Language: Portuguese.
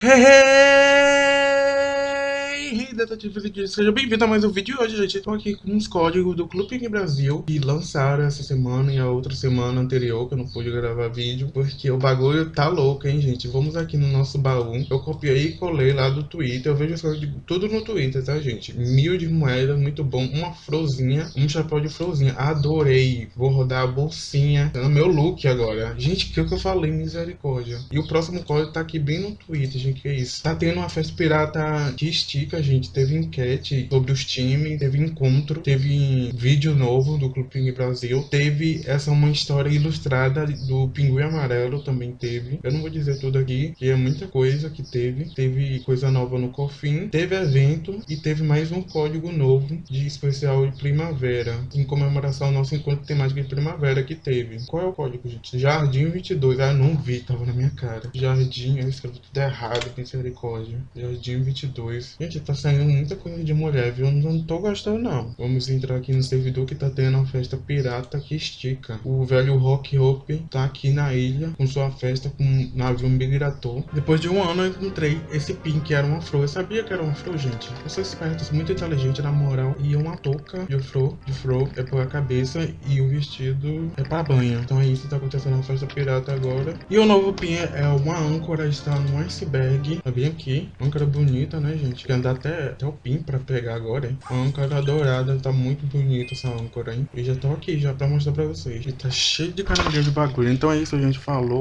Hey, hey, seja bem-vindo a mais um vídeo. Hoje, gente, estou aqui com uns códigos do Clube Brasil que lançaram essa semana e a outra semana anterior, que eu não pude gravar vídeo, porque o bagulho tá louco, hein, gente. Vamos aqui no nosso baú. Eu copiei e colei lá do Twitter. Eu vejo os códigos tudo no Twitter, tá, gente? Mil de moedas, muito bom. Uma frozinha, um chapéu de frozinha. Adorei. Vou rodar a bolsinha. Tá no meu look agora. Gente, que o que eu falei, misericórdia. E o próximo código tá aqui bem no Twitter, gente que é isso. Tá tendo uma festa pirata que estica, gente. Teve enquete sobre os times, teve encontro, teve vídeo novo do Clube Pinguim Brasil, teve essa uma história ilustrada do Pinguim Amarelo também teve. Eu não vou dizer tudo aqui, que é muita coisa que teve. Teve coisa nova no Cofim, teve evento e teve mais um código novo de especial de primavera, em comemoração ao nosso encontro temático de primavera que teve. Qual é o código, gente? Jardim 22. Ah, não vi, tava na minha cara. Jardim, eu escrevi tudo errado, misericórdia. Jardim 22. Gente, tá saindo muita coisa de mulher, viu? Não tô gostando, não. Vamos entrar aqui no servidor que tá tendo uma festa pirata que estica. O velho Rock Hope tá aqui na ilha com sua festa com um navio migrator. Depois de um ano eu encontrei esse pin que era uma flor. Eu sabia que era uma flor, gente. Eu sou esperto, muito inteligente na moral. E uma touca de flor, de flor é pra cabeça e o vestido é pra banha. Então é isso que tá acontecendo na festa pirata agora. E o novo pin é uma âncora, está no iceberg. Tá bem aqui. Âncora bonita, né, gente? Que andar até, até o pin pra pegar agora, hein? Uma âncora dourada. Tá muito bonita essa âncora, hein? E já tô aqui já pra mostrar pra vocês. E tá cheio de caranguejo de bagulho. Então é isso, gente falou.